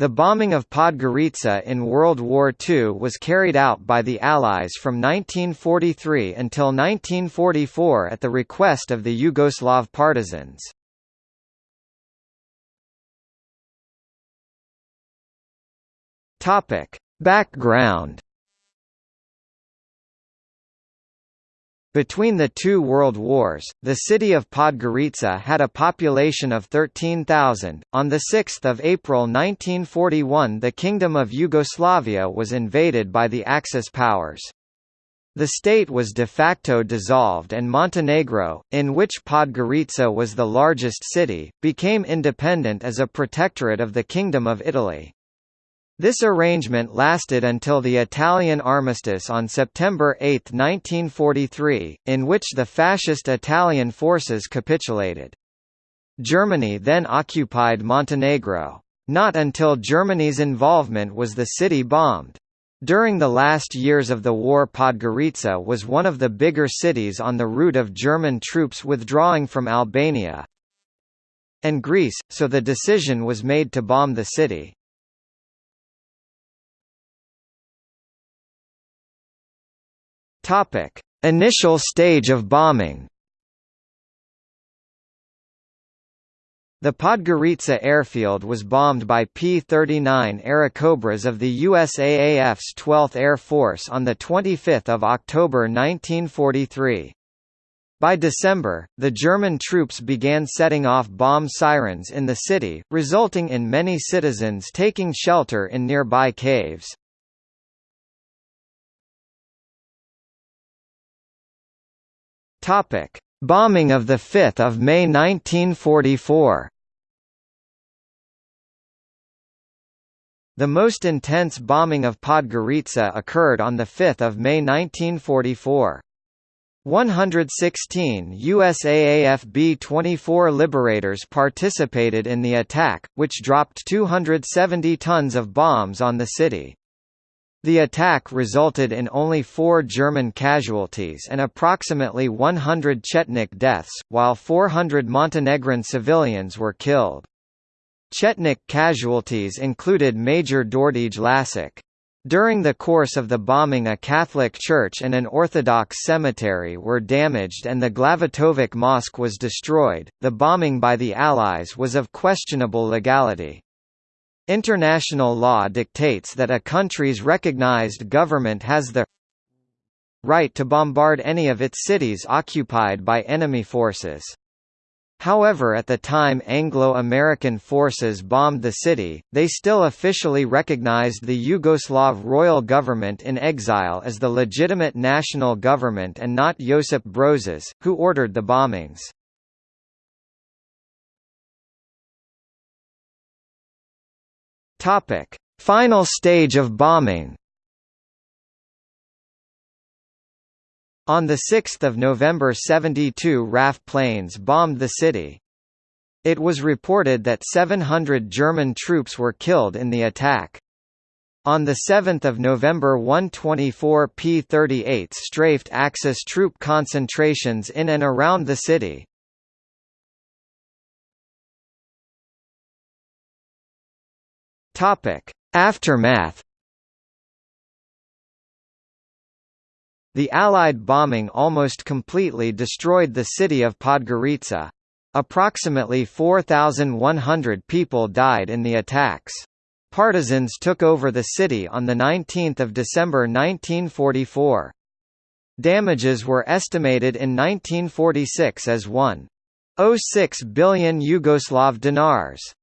The bombing of Podgorica in World War II was carried out by the Allies from 1943 until 1944 at the request of the Yugoslav partisans. Background Between the two world wars, the city of Podgorica had a population of 13,000. On the 6th of April 1941, the Kingdom of Yugoslavia was invaded by the Axis powers. The state was de facto dissolved and Montenegro, in which Podgorica was the largest city, became independent as a protectorate of the Kingdom of Italy. This arrangement lasted until the Italian armistice on September 8, 1943, in which the fascist Italian forces capitulated. Germany then occupied Montenegro. Not until Germany's involvement was the city bombed. During the last years of the war Podgorica was one of the bigger cities on the route of German troops withdrawing from Albania and Greece, so the decision was made to bomb the city. Topic: Initial stage of bombing. The Podgorica airfield was bombed by P-39 Airacobras of the USAAF's 12th Air Force on 25 October 1943. By December, the German troops began setting off bomb sirens in the city, resulting in many citizens taking shelter in nearby caves. Topic: Bombing of the 5th of May 1944. The most intense bombing of Podgorica occurred on 5 May 1944. 116 USAAF B-24 Liberators participated in the attack, which dropped 270 tons of bombs on the city. The attack resulted in only four German casualties and approximately 100 Chetnik deaths, while 400 Montenegrin civilians were killed. Chetnik casualties included Major Đorđe Lasić. During the course of the bombing a Catholic church and an Orthodox cemetery were damaged and the Glavatović Mosque was destroyed. The bombing by the Allies was of questionable legality. International law dictates that a country's recognized government has the right to bombard any of its cities occupied by enemy forces. However at the time Anglo-American forces bombed the city, they still officially recognized the Yugoslav royal government in exile as the legitimate national government and not Josip Brozić, who ordered the bombings. Topic: Final stage of bombing. On 6 November 72 RAF planes bombed the city. It was reported that 700 German troops were killed in the attack. On 7 November 124 P-38 strafed Axis troop concentrations in and around the city. Topic: Aftermath. The Allied bombing almost completely destroyed the city of Podgorica. Approximately 4,100 people died in the attacks. Partisans took over the city on 19 December 1944. Damages were estimated in 1946 as 1.06 billion Yugoslav dinars.